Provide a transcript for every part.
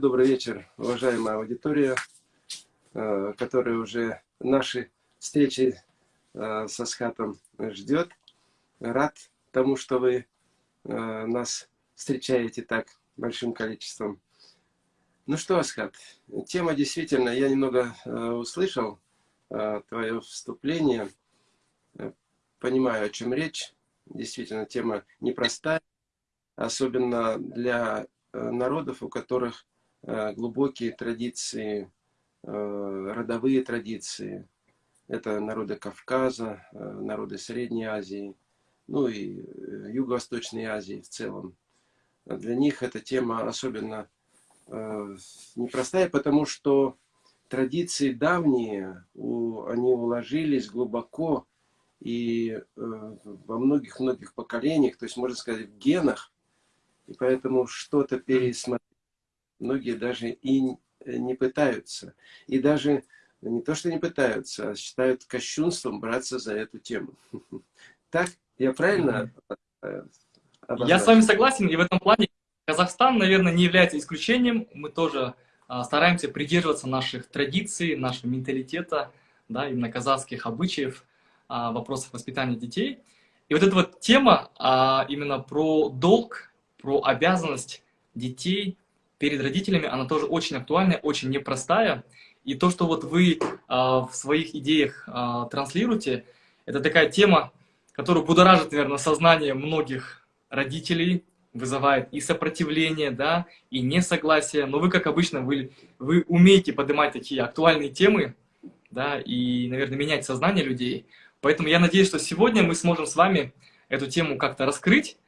Добрый вечер, уважаемая аудитория, э, которая уже наши встречи э, со Схатом ждет. Рад тому, что вы э, нас встречаете так большим количеством. Ну что, Асхат, тема действительно, я немного услышал твое вступление, понимаю, о чем речь. Действительно, тема непростая, особенно для народов, у которых глубокие традиции, э, родовые традиции. Это народы Кавказа, э, народы Средней Азии, ну и Юго-Восточной Азии в целом. Для них эта тема особенно непростая, потому что традиции давние, они уложились глубоко и во многих-многих поколениях, то есть, можно сказать, в генах, и поэтому что-то пересмотреть многие даже и э, не пытаются. И даже не то, что не пытаются, а считают кощунством браться за эту тему. Так? Я правильно обозначил? Я с вами согласен, и в этом плане Казахстан, наверное, не является исключением. Мы тоже а, стараемся придерживаться наших традиций, нашего менталитета, да, именно казахских обычаев, а, вопросов воспитания детей. И вот эта вот тема а, именно про долг, про обязанность детей перед родителями, она тоже очень актуальная, очень непростая. И то, что вот вы э, в своих идеях э, транслируете, это такая тема, которая будоражит, наверное, сознание многих родителей, вызывает и сопротивление, да, и несогласие. Но вы, как обычно, вы, вы умеете поднимать такие актуальные темы, да, и, наверное, менять сознание людей. Поэтому я надеюсь, что сегодня мы сможем с вами эту тему как-то раскрыть,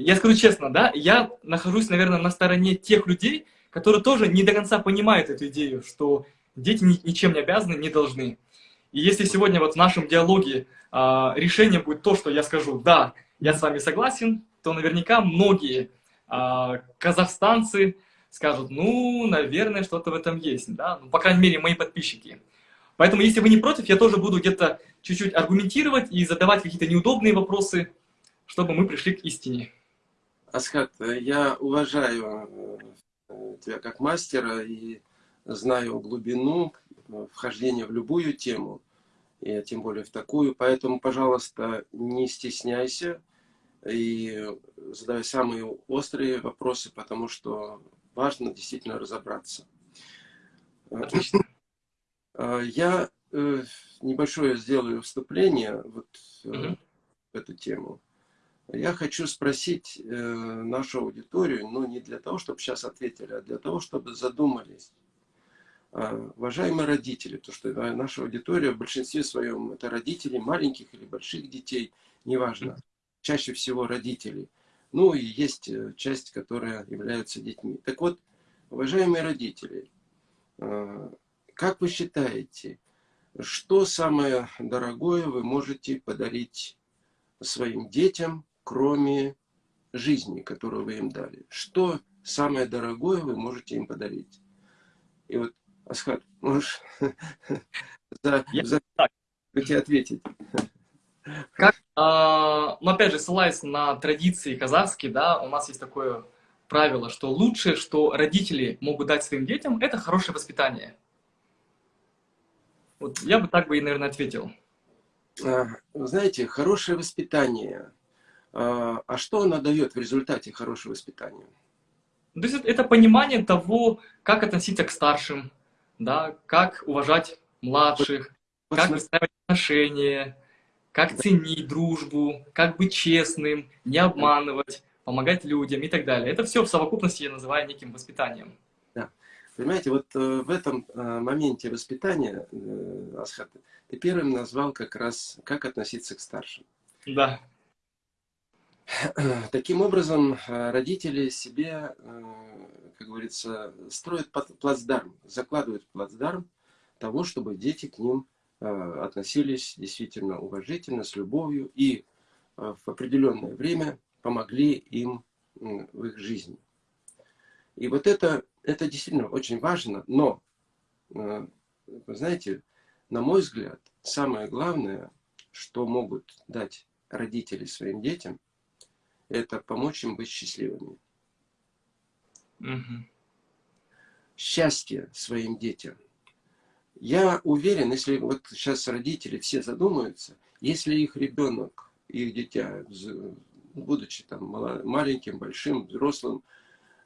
я скажу честно, да, я нахожусь, наверное, на стороне тех людей, которые тоже не до конца понимают эту идею, что дети ничем не обязаны, не должны. И если сегодня вот в нашем диалоге а, решение будет то, что я скажу, да, я с вами согласен, то наверняка многие а, казахстанцы скажут, ну, наверное, что-то в этом есть, да, ну, по крайней мере, мои подписчики. Поэтому, если вы не против, я тоже буду где-то чуть-чуть аргументировать и задавать какие-то неудобные вопросы, чтобы мы пришли к истине. Асхат, я уважаю э, тебя как мастера и знаю глубину э, вхождения в любую тему, и тем более в такую. Поэтому, пожалуйста, не стесняйся и задавай самые острые вопросы, потому что важно действительно разобраться. Отлично. Э, я небольшое сделаю вступление вот угу. в эту тему. Я хочу спросить э, нашу аудиторию, но не для того, чтобы сейчас ответили, а для того, чтобы задумались. Э, уважаемые родители, то что наша аудитория в большинстве своем это родители маленьких или больших детей, неважно, чаще всего родителей. Ну и есть э, часть, которая является детьми. Так вот, уважаемые родители, э, как вы считаете, что самое дорогое вы можете подарить своим детям кроме жизни, которую вы им дали? Что самое дорогое вы можете им подарить? И вот, Асхат, можешь за, за ответить? Как, а, ну, опять же, ссылаясь на традиции казахские, да, у нас есть такое правило, что лучшее, что родители могут дать своим детям, это хорошее воспитание. Вот я бы так бы и, наверное, ответил. Вы знаете, хорошее воспитание – а, а что она дает в результате хорошего воспитания? То есть это понимание того, как относиться к старшим, да, как уважать младших, вот, как выстраивать отношения, как ценить дружбу, как быть честным, не обманывать, помогать людям и так далее. Это все в совокупности я называю неким воспитанием. Да. Понимаете, вот э, в этом э, моменте воспитания, э, Асхат, ты первым назвал как раз, как относиться к старшим. Да. Таким образом, э, родители себе, э, как говорится, строят плацдарм, закладывают плацдарм того, чтобы дети к ним э, относились действительно уважительно, с любовью и в определенное время помогли им в их жизни. И вот это, это действительно очень важно, но, вы знаете, на мой взгляд, самое главное, что могут дать родители своим детям, это помочь им быть счастливыми. Угу. счастье своим детям. Я уверен, если вот сейчас родители все задумаются, если их ребенок, их дитя, будучи там маленьким, большим, взрослым,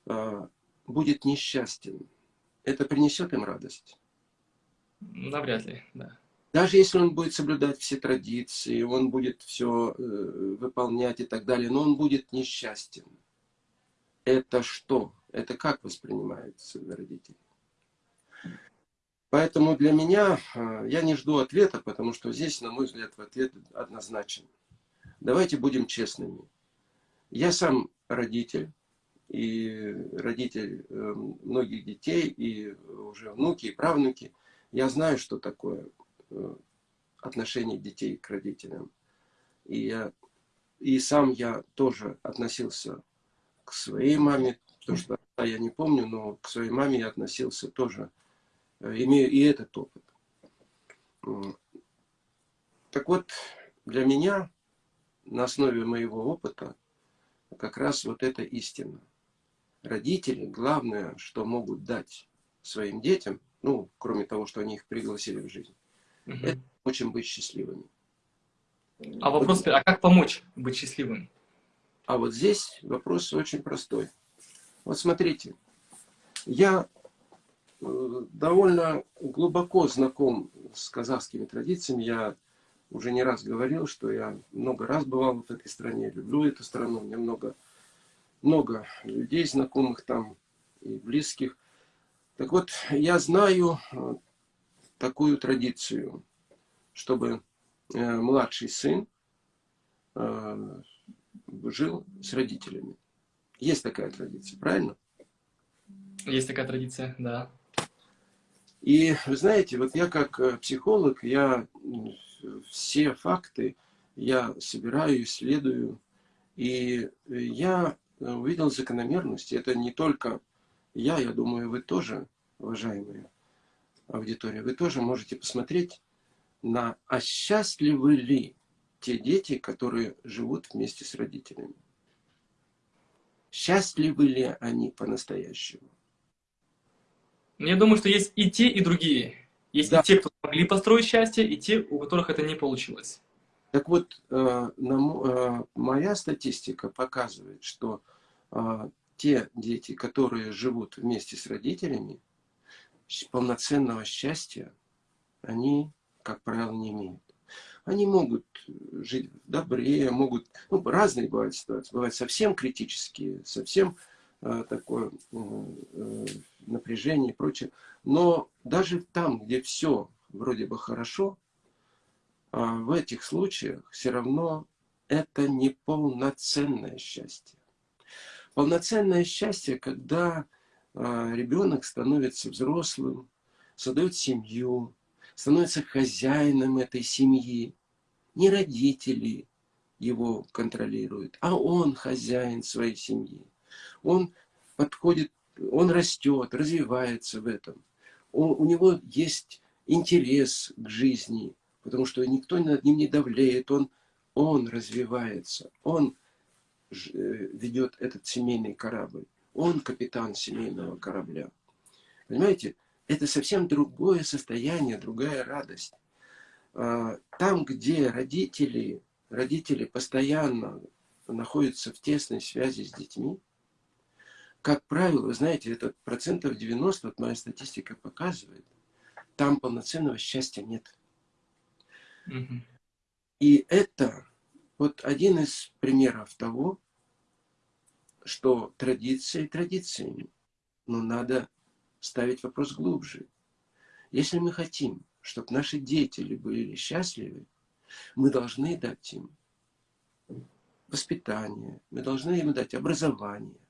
а, будет несчастен, это принесет им радость? Навряд ли, да. Даже если он будет соблюдать все традиции, он будет все э, выполнять и так далее, но он будет несчастен. Это что? Это как воспринимается родители? Поэтому для меня, э, я не жду ответа, потому что здесь, на мой взгляд, ответ однозначен. Давайте будем честными. Я сам родитель, и родитель э, многих детей, и уже внуки, и правнуки. Я знаю, что такое э, отношение детей к родителям. И, я, и сам я тоже относился к своей маме, потому что я не помню, но к своей маме я относился тоже, э, имею и этот опыт. Так вот, для меня на основе моего опыта как раз вот эта истина. Родители, главное, что могут дать своим детям, ну, кроме того, что они их пригласили в жизнь, угу. это очень быть счастливыми. А вопрос, вот, а как помочь быть счастливым? А вот здесь вопрос очень простой. Вот смотрите, я э, довольно глубоко знаком с казахскими традициями. Я уже не раз говорил, что я много раз бывал в этой стране, люблю эту страну, меня много, много людей знакомых там и близких. Так вот, я знаю э, такую традицию, чтобы э, младший сын э, жил с родителями. Есть такая традиция, правильно? Есть такая традиция, да. И вы знаете, вот я как психолог, я все факты я собираю, исследую. И я увидел закономерность. Это не только я, я думаю, вы тоже, уважаемые аудитория, вы тоже можете посмотреть на, а счастливы ли те дети, которые живут вместе с родителями. Счастливы ли они по-настоящему? Я думаю, что есть и те, и другие. Есть да. и те, кто могли построить счастье, и те, у которых это не получилось. Так вот, э, э, моя статистика показывает, что э, те дети, которые живут вместе с родителями, полноценного счастья они, как правило, не имеют. Они могут жить в добре, могут... Ну, разные бывают ситуации. Бывают совсем критические, совсем э, такое э, напряжение и прочее. Но даже там, где все вроде бы хорошо, а в этих случаях все равно это не полноценное счастье. Полноценное счастье, когда ребенок становится взрослым, создает семью, становится хозяином этой семьи. Не родители его контролируют, а он хозяин своей семьи. Он подходит, он растет, развивается в этом. Он, у него есть интерес к жизни, потому что никто над ним не давлеет, он, он развивается, он э, ведет этот семейный корабль, он капитан семейного корабля. Понимаете, это совсем другое состояние, другая радость. А, там, где родители, родители постоянно находятся в тесной связи с детьми, как правило, вы знаете, это процентов 90, вот моя статистика показывает, там полноценного счастья нет. Угу. И это вот один из примеров того, что традиции традициями, но надо ставить вопрос глубже. Если мы хотим, чтобы наши дети были счастливы, мы должны дать им воспитание, мы должны им дать образование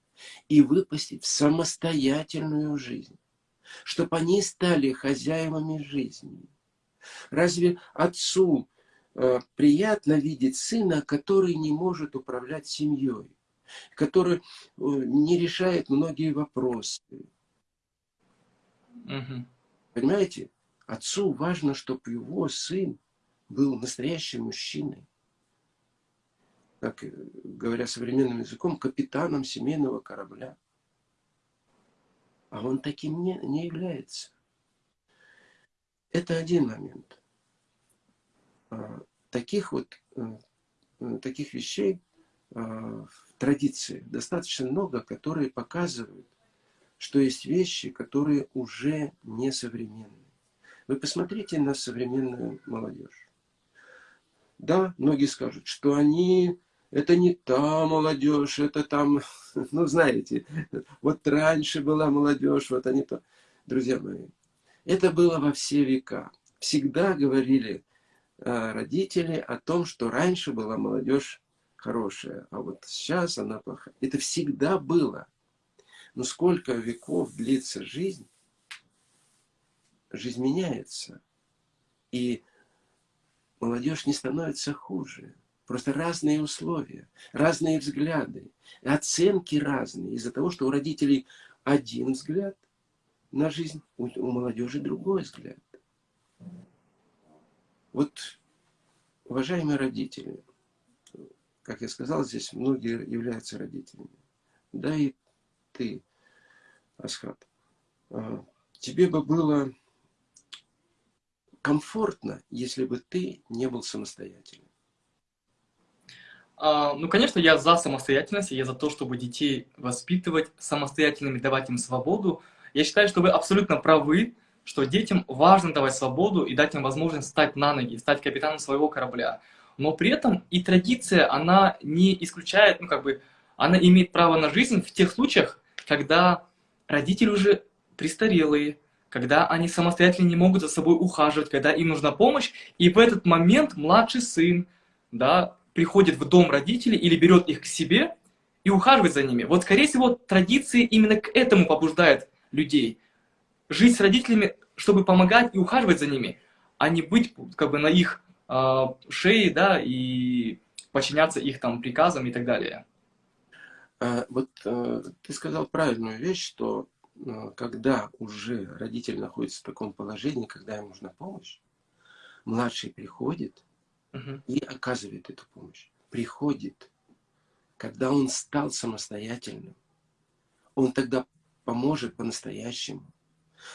и выпустить в самостоятельную жизнь чтобы они стали хозяевами жизни. Разве отцу э, приятно видеть сына, который не может управлять семьей, который э, не решает многие вопросы? Угу. Понимаете? Отцу важно, чтобы его сын был настоящим мужчиной. Как э, говоря современным языком, капитаном семейного корабля. а он таким не, не является. Это один момент. А, таких вот э, таких вещей а, в традиции достаточно много, которые показывают, что есть вещи, которые уже не современные. Вы посмотрите на современную молодежь. Да, многие скажут, что они, это не та молодежь, это там, ну знаете, вот раньше была молодежь, вот они то. Друзья мои, это было во все века. Всегда говорили э, родители о том, что раньше была молодежь хорошая, а вот сейчас она плохая. Это всегда было. Но сколько веков длится жизнь, жизнь меняется. И молодежь не становится хуже. Просто разные условия, разные взгляды, оценки разные. Из-за того, что у родителей один взгляд на жизнь, у, у молодежи другой взгляд. Вот, уважаемые родители, как я сказал, здесь многие являются родителями. Да и ты, Асхат, а, тебе бы было комфортно, если бы ты не был самостоятельным? А, ну, конечно, я за самостоятельность, я за то, чтобы детей воспитывать самостоятельными, давать им свободу. Я считаю, что вы абсолютно правы, что детям важно давать свободу и дать им возможность стать на ноги, стать капитаном своего корабля. Но при этом и традиция, она не исключает, ну, как бы, она имеет право на жизнь в тех случаях, когда родители уже престарелые, когда они самостоятельно не могут за собой ухаживать, когда им нужна помощь, и в этот момент младший сын да, приходит в дом родителей или берет их к себе и ухаживает за ними. Вот, скорее всего, традиции именно к этому побуждают людей. Жить с родителями, чтобы помогать и ухаживать за ними, а не быть как бы на их э, шее, да, и подчиняться их там приказам и так далее. А, вот э, ты сказал правильную вещь, что когда уже родитель находится в таком положении, когда ему нужна помощь, младший приходит угу. и оказывает эту помощь. Приходит, когда он стал самостоятельным, он тогда поможет по-настоящему.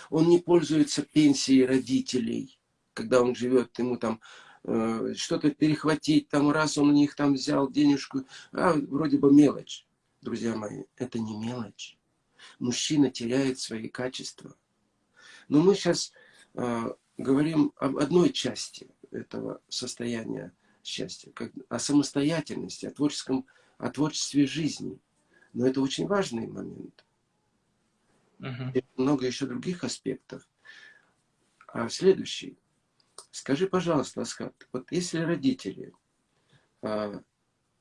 Он не пользуется пенсией родителей, когда он живет, ему там э, что-то перехватить, там раз он у них там взял денежку, а вроде бы мелочь. Друзья мои, это не мелочь мужчина теряет свои качества. Но мы сейчас э, говорим об одной части этого состояния счастья, как, о самостоятельности, о, творческом, о творчестве жизни. Но это очень важный момент. Uh -huh. много еще других аспектов. А следующий. Скажи, пожалуйста, Аскат, вот если родители а,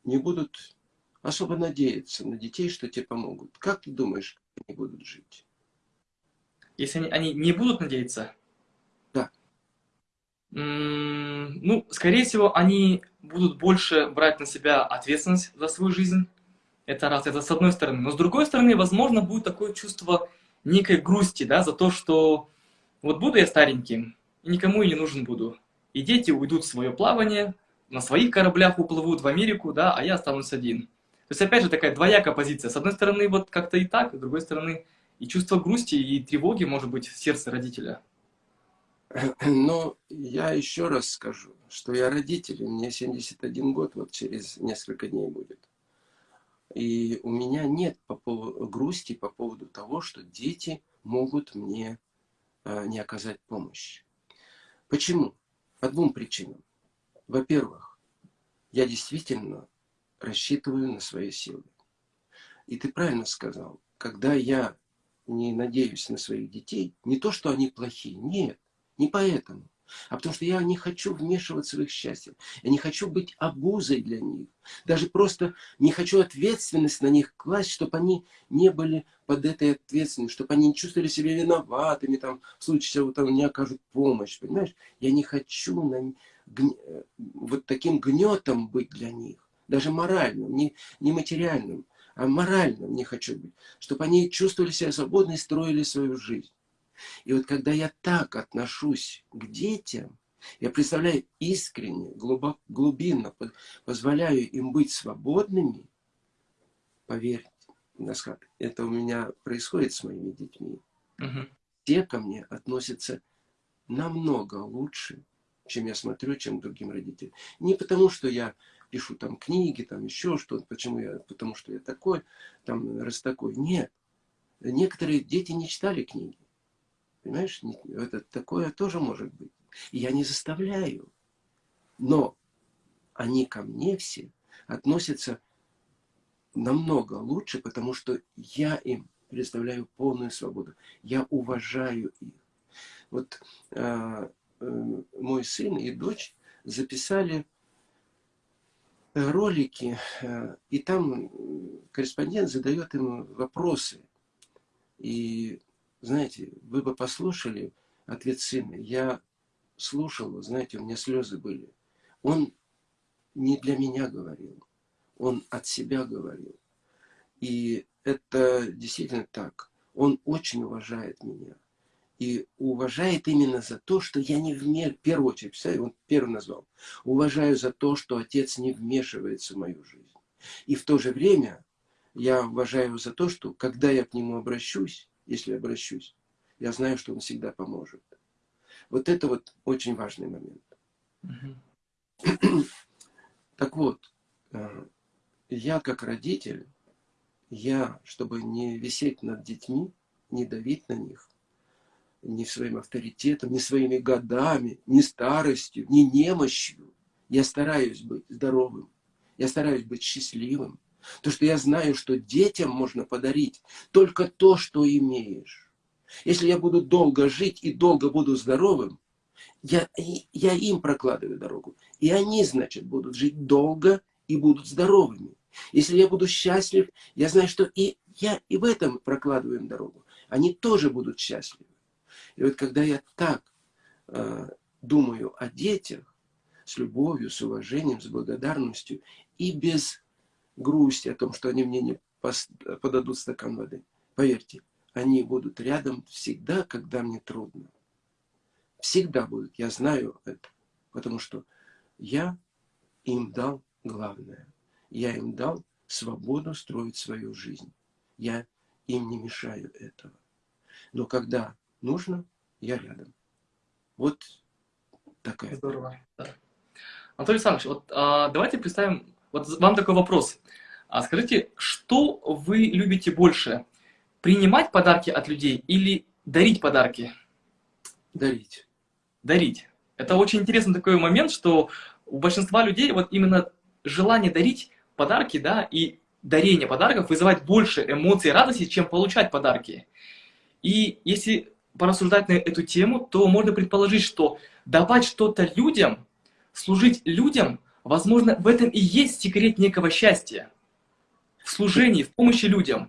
не будут особо надеяться на детей, что тебе помогут, как ты думаешь, они будут жить. Если они, они не будут надеяться? Да. ну, скорее всего, они будут больше брать на себя ответственность за свою жизнь. Это раз, это с одной стороны. Но с другой стороны, возможно, будет такое чувство некой грусти, да, за то, что вот буду я стареньким, и никому и не нужен буду. И дети уйдут в свое плавание, на своих кораблях уплывут в Америку, да, а я останусь один. То есть, опять же, такая двоякая позиция. С одной стороны, вот как-то и так, с другой стороны, и чувство грусти, и тревоги, может быть, в сердце родителя. Ну, я еще раз скажу, что я родитель, мне 71 год, вот через несколько дней будет. И у меня нет по поводу, грусти по поводу того, что дети могут мне а, не оказать помощь. Почему? По двум причинам. Во-первых, я действительно рассчитываю на свои силы. И ты правильно сказал, когда я не надеюсь на своих детей, не то, что они плохие, нет, не поэтому, а потому что я не хочу вмешиваться в их счастье. Я не хочу быть обузой для них. Даже просто не хочу ответственность на них класть, чтобы они не были под этой ответственностью, чтобы они не чувствовали себя виноватыми, там, в случае, вот, там, не окажут помощь. Понимаешь? Я не хочу на. Э, вот таким гнетом быть для них даже моральным, не, не материальным, а моральным не хочу быть, чтобы они чувствовали себя свободно и строили свою жизнь. И вот когда я так отношусь к детям, я представляю искренне, глубоко, глубинно, позволяю им быть свободными, поверьте, Насхат, это у меня происходит с моими детьми. Угу. Те ко мне относятся намного лучше, чем я смотрю, чем другим родителям. Не потому, что я пишу там книги, там еще что-то, почему я, потому что я такой, там, раз такой. Нет. Некоторые дети не читали книги. Понимаешь, это такое тоже может быть. Я не заставляю. Но они ко мне все относятся намного лучше, потому что я им предоставляю полную свободу. Я уважаю их. Вот э, э, мой сын и дочь записали ролики, э, и там корреспондент задает им вопросы. И, знаете, вы бы послушали ответ сына. Я слушал, знаете, у меня слезы были. Он не для меня говорил, он от себя говорил. И это действительно так. Он очень уважает меня. И уважает именно за то, что я не вмешиваюсь, в первую очередь, представляете, он первый назвал. Уважаю за то, что отец не вмешивается в мою жизнь. И в то же время я уважаю за то, что когда я к нему обращусь, если обращусь, я знаю, что он всегда поможет. Вот это вот очень важный момент. Угу. Так вот, э, я как родитель, я, чтобы не висеть над детьми, не давить на них, ни своим авторитетом, ни своими годами, ни старостью, ни немощью, я стараюсь быть здоровым, я стараюсь быть счастливым. То, что я знаю, что детям можно подарить только то, что имеешь. Если я буду долго жить и долго буду здоровым, я, я им прокладываю дорогу. И они, значит, будут жить долго и будут здоровыми. Если я буду счастлив, я знаю, что и я и в этом прокладываю им дорогу. Они тоже будут счастливы. И вот когда я так э, думаю о детях, с любовью, с уважением, с благодарностью и без грусти о том, что они мне не подадут стакан воды, поверьте, они будут рядом всегда, когда мне трудно всегда будут. Я знаю это, потому что я им дал главное. Я им дал свободу строить свою жизнь. Я им не мешаю этого. Но когда нужно, я рядом. Вот такая. Здорово. Да. Анатолий Александрович, вот а, давайте представим, вот вам такой вопрос. А скажите, что вы любите больше? Принимать подарки от людей или дарить подарки? Дарить дарить. Это очень интересный такой момент, что у большинства людей вот именно желание дарить подарки, да, и дарение подарков вызывает больше эмоций и радости, чем получать подарки. И если порассуждать на эту тему, то можно предположить, что давать что-то людям, служить людям, возможно, в этом и есть секрет некого счастья. В служении, в помощи людям.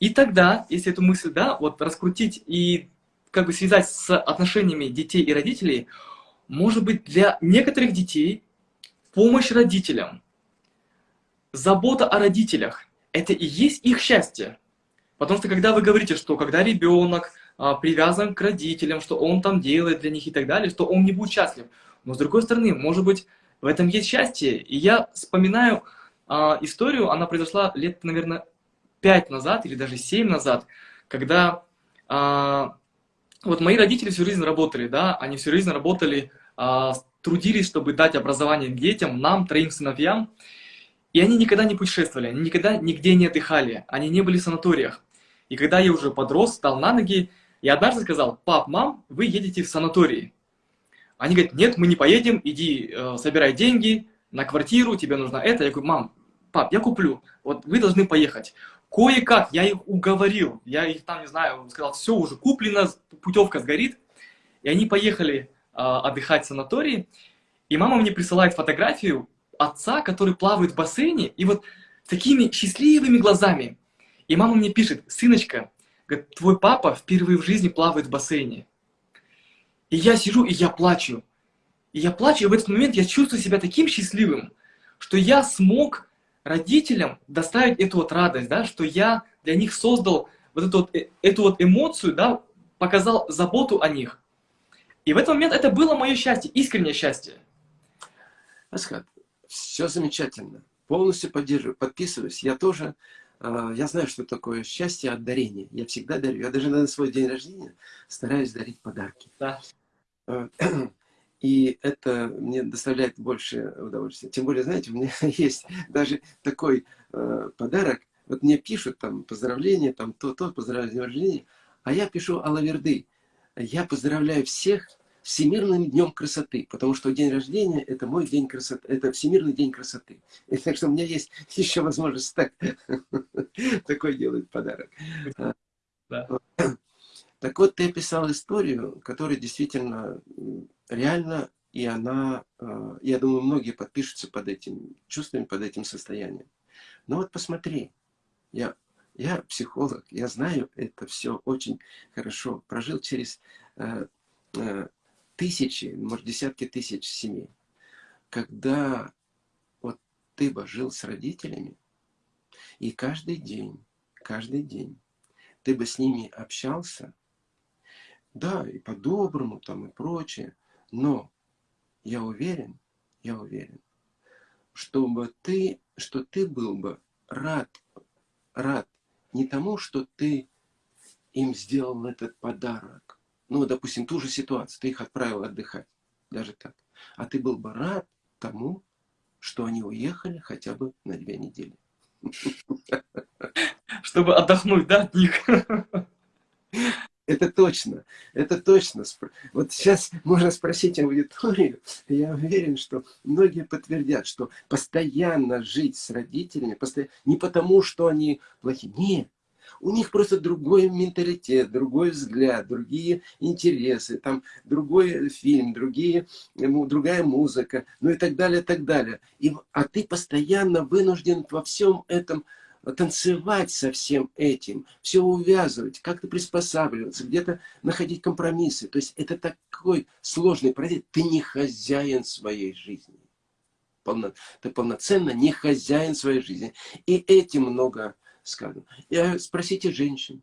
И тогда, если эту мысль, да, вот раскрутить и как бы связать с отношениями детей и родителей, может быть для некоторых детей помощь родителям, забота о родителях, это и есть их счастье. Потому что когда вы говорите, что когда ребенок а, привязан к родителям, что он там делает для них и так далее, что он не будет счастлив. Но с другой стороны, может быть, в этом есть счастье. И я вспоминаю а, историю, она произошла лет, наверное, пять назад или даже семь назад, когда а, вот мои родители всю жизнь работали, да, они всю жизнь работали, а, трудились, чтобы дать образование детям, нам, троим сыновьям, и они никогда не путешествовали, они никогда нигде не отдыхали, они не были в санаториях. И когда я уже подрос, стал на ноги, я однажды сказал, пап, мам, вы едете в санаторий. Они говорят, нет, мы не поедем, иди, э, собирай деньги на квартиру, тебе нужно это. Я говорю, мам, пап, я куплю, вот вы должны поехать. Кое-как я их уговорил, я их там, не знаю, сказал, все уже куплено, путевка сгорит. И они поехали э, отдыхать в санатории. И мама мне присылает фотографию отца, который плавает в бассейне, и вот такими счастливыми глазами. И мама мне пишет, сыночка, твой папа впервые в жизни плавает в бассейне. И я сижу, и я плачу. И я плачу, и в этот момент я чувствую себя таким счастливым, что я смог родителям доставить эту вот радость, да, что я для них создал вот эту вот, э, эту вот эмоцию, да, показал заботу о них. И в этот момент это было мое счастье, искреннее счастье. Асхат, все замечательно. Полностью поддерживаю, подписываюсь. Я тоже а, я знаю, что такое счастье от дарения. Я всегда дарю. Я даже на свой день рождения стараюсь дарить подарки. Да. А, и это мне доставляет больше удовольствия. Тем более, знаете, у меня есть даже такой э, подарок. Вот мне пишут там поздравления, там то-то, рождения. А я пишу Алаверды. Я поздравляю всех Всемирным днем красоты, потому что день рождения – это мой день красоты, это Всемирный день красоты. И так что у меня есть еще возможность так, такой делать подарок. Да. Так вот, ты описал историю, которая действительно реально, и она, э, я думаю, многие подпишутся под этим чувствами, под этим состоянием. Но вот посмотри, я, я психолог, я знаю это все очень хорошо, прожил через э, э, тысячи, может, десятки тысяч семей. Когда вот ты бы жил с родителями, и каждый день, каждый день ты бы с ними общался, да, и по-доброму там и прочее, но я уверен, я уверен, чтобы ты, что ты был бы рад, рад не тому, что ты им сделал этот подарок, ну, допустим, ту же ситуацию, ты их отправил отдыхать, даже так. А ты был бы рад тому, что они уехали хотя бы на две недели. Чтобы отдохнуть, да, от них? Это точно, это точно. Вот сейчас можно спросить аудиторию, я уверен, что многие подтвердят, что постоянно жить с родителями, постоянно, не потому, что они плохие, нет, у них просто другой менталитет, другой взгляд, другие интересы, там другой фильм, другие, другая музыка, ну и так далее, так далее. И, а ты постоянно вынужден во всем этом танцевать со всем этим, все увязывать, как-то приспосабливаться, где-то находить компромиссы. То есть это такой сложный процесс. Ты не хозяин своей жизни. Полно, ты полноценно не хозяин своей жизни. И этим много сказано. И спросите женщин.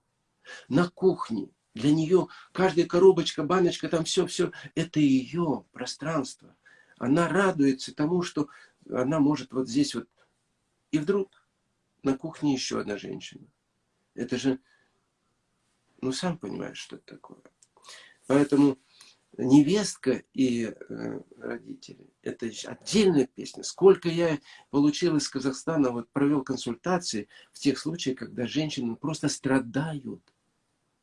На кухне для нее каждая коробочка, баночка, там все-все, это ее пространство. Она радуется тому, что она может вот здесь вот. И вдруг на кухне еще одна женщина. Это же, ну сам понимаешь, что это такое. Поэтому невестка и э, родители. Это отдельная песня. Сколько я получил из Казахстана, вот провел консультации в тех случаях, когда женщины просто страдают.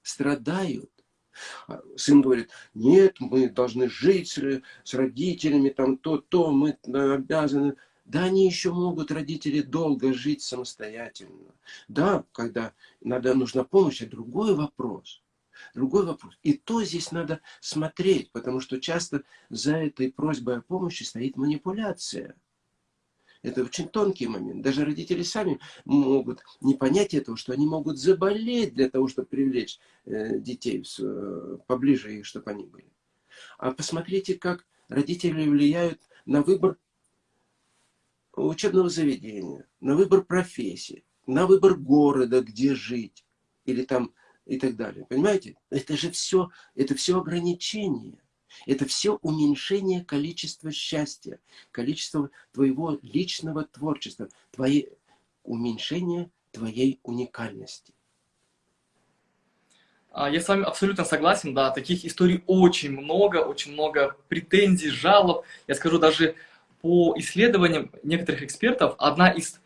Страдают. А сын говорит, нет, мы должны жить с, с родителями, там то-то, мы обязаны. Да, они еще могут, родители, долго жить самостоятельно. Да, когда надо, нужна помощь, это другой вопрос. Другой вопрос. И то здесь надо смотреть, потому что часто за этой просьбой о помощи стоит манипуляция. Это очень тонкий момент. Даже родители сами могут не понять этого, что они могут заболеть для того, чтобы привлечь э, детей э, поближе чтобы они были. А посмотрите, как родители влияют на выбор учебного заведения, на выбор профессии, на выбор города, где жить. Или там и так далее. Понимаете? Это же все, это все ограничение. Это все уменьшение количества счастья, количества твоего личного творчества, твоей, уменьшение твоей уникальности. А, я с вами абсолютно согласен, да, таких историй очень много, очень много претензий, жалоб. Я скажу, даже по исследованиям некоторых экспертов, одна из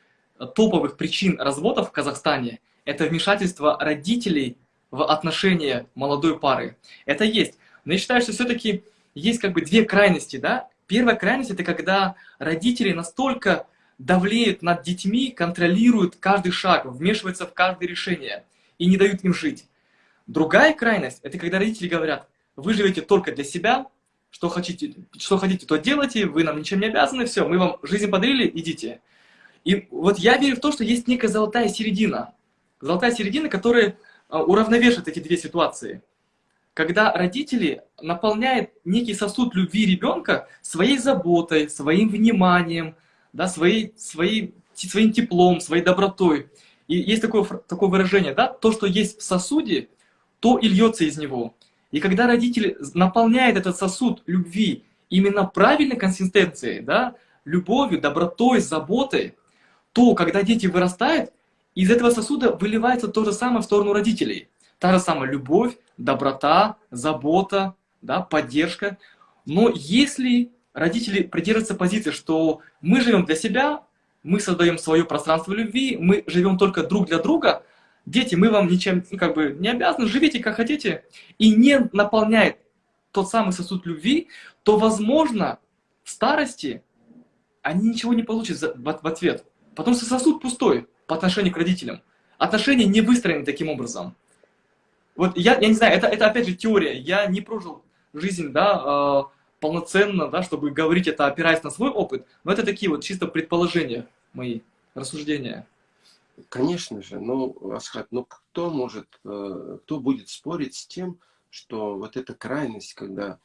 топовых причин разводов в Казахстане – это вмешательство родителей в отношения молодой пары. Это есть. Но я считаю, что все-таки есть как бы две крайности, да. Первая крайность – это когда родители настолько давлеют над детьми, контролируют каждый шаг, вмешиваются в каждое решение и не дают им жить. Другая крайность – это когда родители говорят, вы живете только для себя, что хотите, что хотите, то делайте, вы нам ничем не обязаны, все, мы вам жизнь подарили, идите. И вот я верю в то, что есть некая золотая середина. Золотая середина, которая а, уравновешивает эти две ситуации. Когда родители наполняют некий сосуд любви ребенка своей заботой, своим вниманием, да, своей, своей, своим теплом, своей добротой. И есть такое, такое выражение, да, то, что есть в сосуде, то и льется из него. И когда родители наполняют этот сосуд любви именно правильной консистенцией, да, любовью, добротой, заботой, то, когда дети вырастают, из этого сосуда выливается то же самое в сторону родителей. Та же самая любовь, доброта, забота, да, поддержка. Но если родители придерживаются позиции, что мы живем для себя, мы создаем свое пространство любви, мы живем только друг для друга, дети, мы вам ничем ну, как бы не обязаны, живите как хотите, и не наполняет тот самый сосуд любви, то, возможно, в старости они ничего не получат в ответ. Потому что сосуд пустой по отношению к родителям. Отношения не выстроены таким образом. Вот я, я не знаю, это, это опять же теория. Я не прожил жизнь, да, э, полноценно, да, чтобы говорить это, опираясь на свой опыт, но это такие вот чисто предположения мои, рассуждения. Конечно же, ну, Асхат, ну кто может, э, кто будет спорить с тем, что вот эта крайность, когда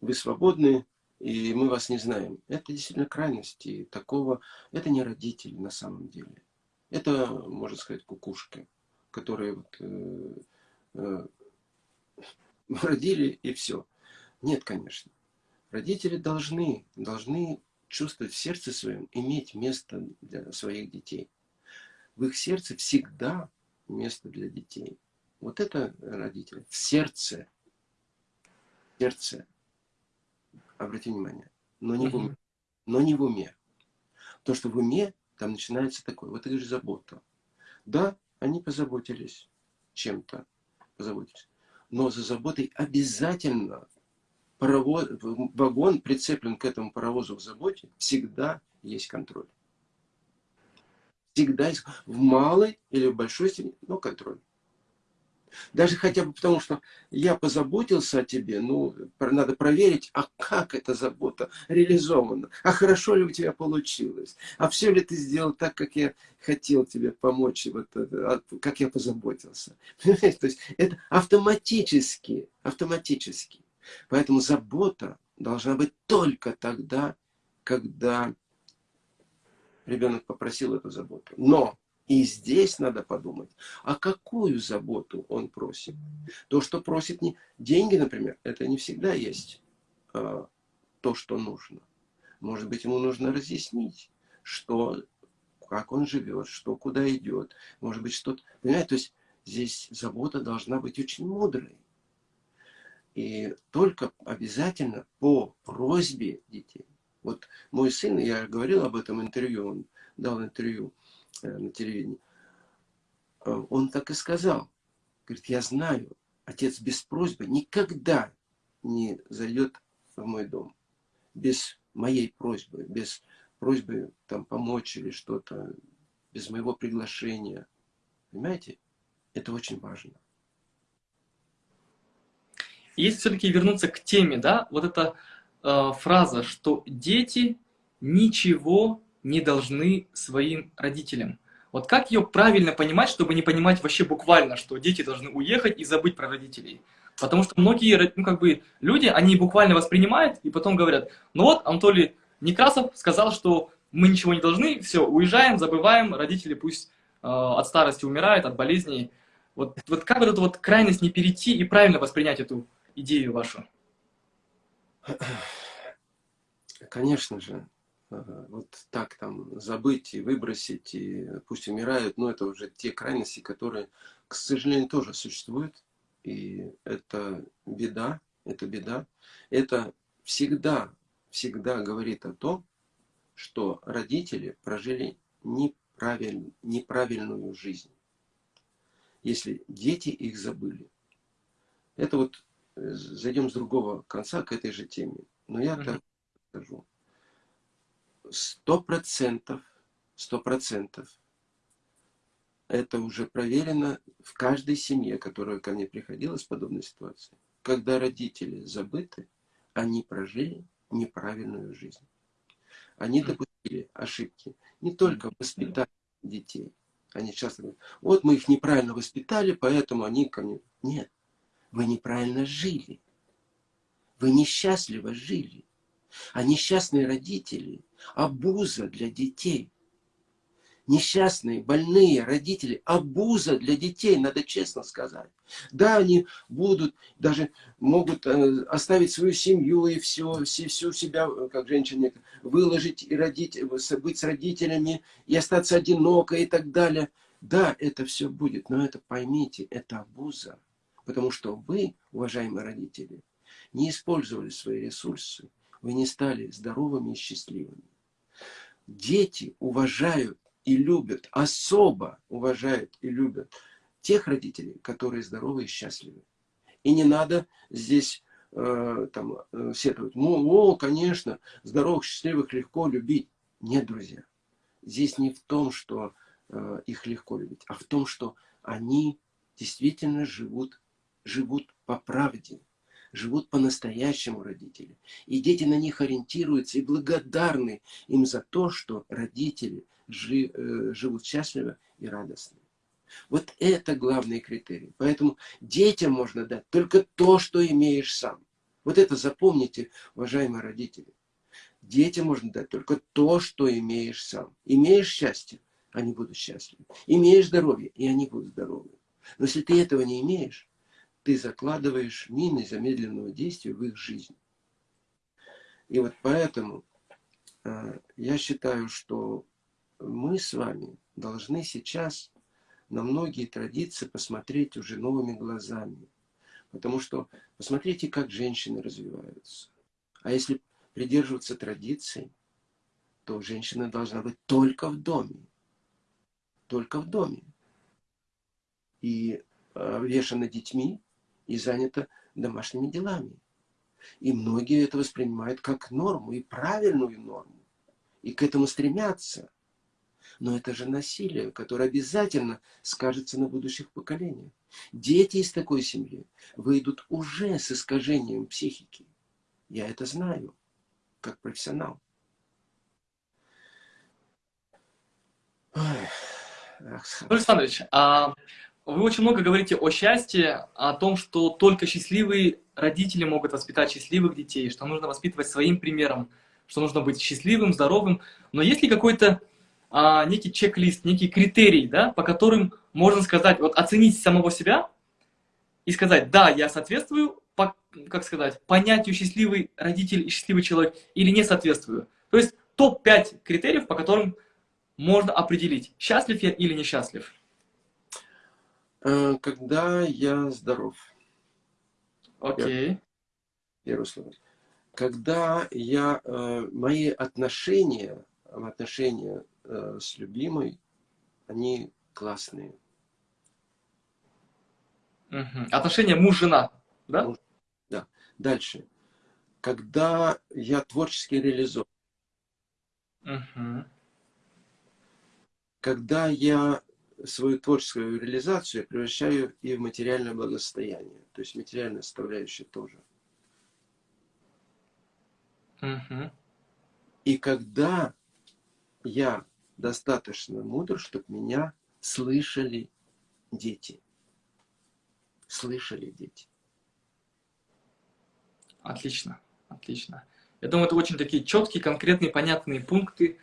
вы свободны, и мы вас не знаем, это действительно крайность, и такого, это не родители на самом деле. Это, можно сказать, кукушки, которые вот, э, э, родили и все. Нет, конечно. Родители должны, должны чувствовать в сердце своем, иметь место для своих детей. В их сердце всегда место для детей. Вот это родители. В сердце. В сердце. Обрати внимание. Но не в уме. Но не в уме. То, что в уме, там начинается такое. Вот это же забота. Да, они позаботились чем-то. Позаботились. Но за заботой обязательно паровоз, вагон прицеплен к этому паровозу в заботе, всегда есть контроль. Всегда в малой или в большой степени, но контроль. Даже хотя бы потому, что я позаботился о тебе, ну, надо проверить, а как эта забота реализована, а хорошо ли у тебя получилось, а все ли ты сделал так, как я хотел тебе помочь, вот, как я позаботился. То есть это автоматически, автоматически. Поэтому забота должна быть только тогда, когда ребенок попросил эту заботу. Но и здесь надо подумать, а какую заботу он просит. То, что просит не деньги, например, это не всегда есть а, то, что нужно. Может быть, ему нужно разъяснить, что, как он живет, что куда идет. Может быть, что-то... Понимаете, то есть здесь забота должна быть очень мудрой. И только обязательно по просьбе детей. Вот мой сын, я говорил об этом интервью, он дал интервью э, на телевидении. Э, он так и сказал. Говорит, я знаю, отец без просьбы никогда не зайдет в мой дом. Без моей просьбы, без просьбы там помочь или что-то, без моего приглашения. Понимаете? Это очень важно. Если все-таки вернуться к теме, да, вот эта э, фраза, что дети ничего не должны своим родителям. Вот как ее правильно понимать, чтобы не понимать вообще буквально, что дети должны уехать и забыть про родителей? Потому что многие ну, как бы, люди, они буквально воспринимают и потом говорят, ну вот, Анатолий Некрасов сказал, что мы ничего не должны, все, уезжаем, забываем, родители пусть э, от старости умирают, от болезней. Вот, вот как вот эту вот крайность не перейти и правильно воспринять эту идею вашу? Конечно же. Вот так там забыть и выбросить, и пусть умирают, но это уже те крайности, которые, к сожалению, тоже существуют. И это беда, это беда. Это всегда, всегда говорит о том, что родители прожили неправиль, неправильную жизнь. Если дети их забыли. Это вот зайдем с другого конца к этой же теме. Но я так скажу. Сто процентов, сто процентов это уже проверено в каждой семье, которая ко мне приходила с подобной ситуацией. Когда родители забыты, они прожили неправильную жизнь. Они допустили ошибки не только в воспитании детей. Они часто говорят, вот мы их неправильно воспитали, поэтому они ко мне... Нет, вы неправильно жили. Вы несчастливо жили. А несчастные родители – обуза для детей. Несчастные, больные родители – обуза для детей, надо честно сказать. Да, они будут, даже могут э, оставить свою семью и все, все, всю себя, как женщина, выложить и родить, быть с родителями, и остаться одиноко и так далее. Да, это все будет, но это поймите, это абуза. Потому что вы, уважаемые родители, не использовали свои ресурсы, вы не стали здоровыми и счастливыми. Дети уважают и любят, особо уважают и любят тех родителей, которые здоровы и счастливы. И не надо здесь э, там, э, сетовать. Ну, о, конечно, здоровых, счастливых легко любить. Нет, друзья. Здесь не в том, что э, их легко любить, а в том, что они действительно живут, живут по правде, живут по-настоящему родители. И дети на них ориентируются и благодарны им за то, что родители жи, э, живут счастливо и радостно. Вот это главный критерий. Поэтому детям можно дать только то, что имеешь сам. Вот это запомните, уважаемые родители. Детям можно дать только то, что имеешь сам. Имеешь счастье, они будут счастливы. Имеешь здоровье, и они будут здоровы. Но если ты этого не имеешь, ты закладываешь мины замедленного действия в их жизнь. И вот поэтому э, я считаю, что мы с вами должны сейчас на многие традиции посмотреть уже новыми глазами. Потому что посмотрите, как женщины развиваются. А если придерживаться традиций, то женщина должна быть только в доме. Только в доме. И э, вешана детьми, и занята домашними делами. И многие это воспринимают как норму, и правильную норму. И к этому стремятся. Но это же насилие, которое обязательно скажется на будущих поколениях. Дети из такой семьи выйдут уже с искажением психики. Я это знаю, как профессионал. Александрович, а вы очень много говорите о счастье, о том, что только счастливые родители могут воспитать счастливых детей, что нужно воспитывать своим примером, что нужно быть счастливым, здоровым. Но есть ли какой-то а, некий чек-лист, некий критерий, да, по которым можно сказать, вот оценить самого себя и сказать, да, я соответствую, по, как сказать, понятию счастливый родитель и счастливый человек или не соответствую. То есть топ-5 критериев, по которым можно определить, счастлив я или несчастлив. Э, когда я здоров. Окей. Okay. Первое слово. Когда я, э, мои отношения, отношения э, с любимой, они классные. Угу. Отношения муж-жена, да? Муж, да. Дальше. Когда я творчески реализован. Угу. Когда я свою творческую реализацию превращаю и в материальное благосостояние. То есть материальная составляющая тоже. Угу. И когда я достаточно мудр, чтобы меня слышали дети. Слышали дети. Отлично, отлично. Я думаю, это очень такие четкие, конкретные, понятные пункты.